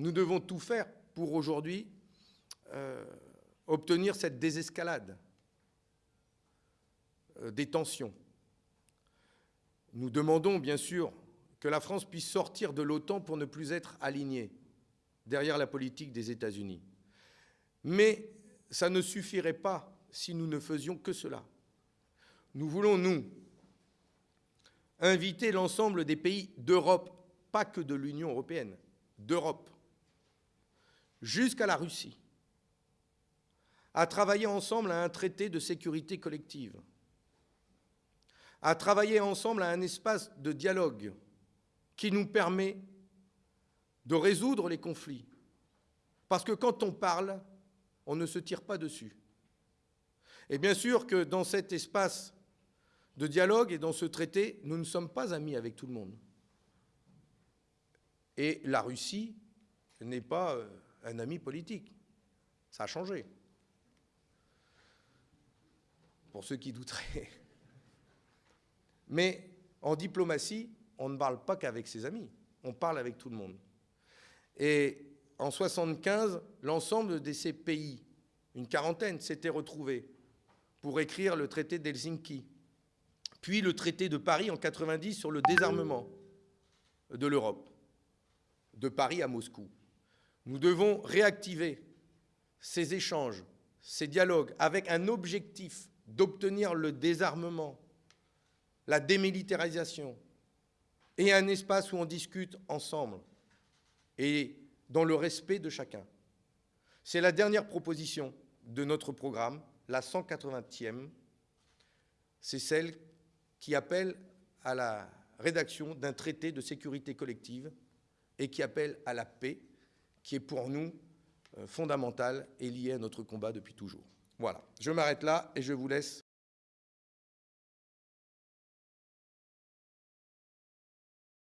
nous devons tout faire pour aujourd'hui euh, obtenir cette désescalade euh, des tensions. Nous demandons bien sûr que la France puisse sortir de l'OTAN pour ne plus être alignée derrière la politique des États-Unis. Mais ça ne suffirait pas si nous ne faisions que cela. Nous voulons, nous, inviter l'ensemble des pays d'Europe, pas que de l'Union européenne, d'Europe, jusqu'à la Russie, à travailler ensemble à un traité de sécurité collective, à travailler ensemble à un espace de dialogue qui nous permet de résoudre les conflits. Parce que quand on parle, on ne se tire pas dessus. Et bien sûr que dans cet espace de dialogue et dans ce traité, nous ne sommes pas amis avec tout le monde. Et la Russie n'est pas euh, un ami politique. Ça a changé. Pour ceux qui douteraient. Mais en diplomatie, on ne parle pas qu'avec ses amis, on parle avec tout le monde. Et en 1975, l'ensemble de ces pays, une quarantaine, s'étaient retrouvés pour écrire le traité d'Helsinki, puis le traité de Paris en 90 sur le désarmement de l'Europe, de Paris à Moscou. Nous devons réactiver ces échanges, ces dialogues, avec un objectif d'obtenir le désarmement, la démilitarisation, et un espace où on discute ensemble et dans le respect de chacun. C'est la dernière proposition de notre programme, la 180e. C'est celle qui appelle à la rédaction d'un traité de sécurité collective et qui appelle à la paix, qui est pour nous euh, fondamentale et liée à notre combat depuis toujours. Voilà, je m'arrête là et je vous laisse